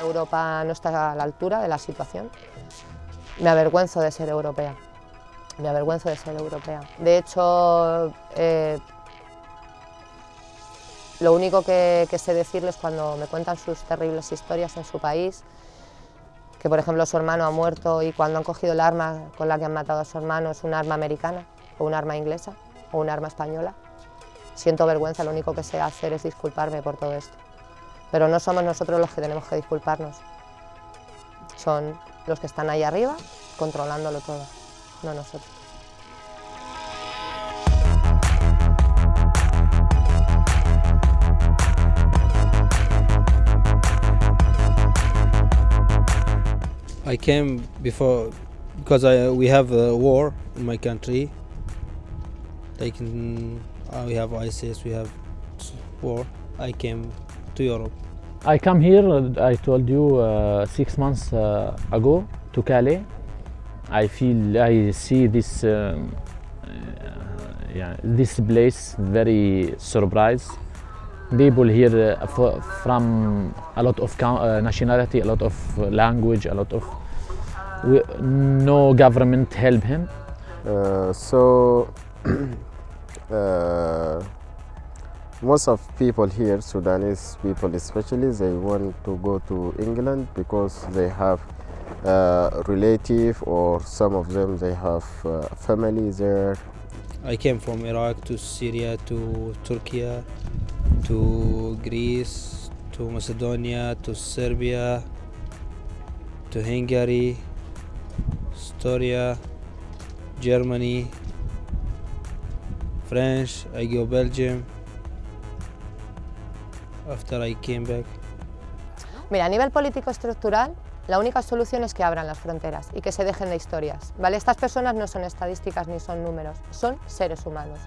Europa no está a la altura de la situación. Me avergüenzo de ser europea, me avergüenzo de ser europea. De hecho, eh, lo único que, que sé decirles cuando me cuentan sus terribles historias en su país que por ejemplo su hermano ha muerto y cuando han cogido el arma con la que han matado a su hermano es un arma americana o un arma inglesa o un arma española, siento vergüenza, lo único que sé hacer es disculparme por todo esto. Pero no somos nosotros los que tenemos que disculparnos, son los que están ahí arriba controlándolo todo, no nosotros. I came before because I, we have a war in my country. Like in, uh, we have ISIS, we have war. I came to Europe. I come here, uh, I told you, uh, six months uh, ago to Calais. I feel, I see this, um, uh, yeah, this place very surprised. People here uh, fro- from a lot of nationality, a lot of language, a lot of, we, no government help him. Uh, so uh, most of people here, Sudanese people especially, they want to go to England because they have uh, relative or some of them they have uh, family there. I came from Iraq to Syria to Turkey to Greece to Macedonia to Serbia to Hungary, Estonia, Germany, French, I go Belgium. After I came back. Mira, a nivel político estructural, la única solución es que abran las fronteras y que se dejen de historias. ¿vale? Estas personas no son estadísticas ni son números, son seres humanos.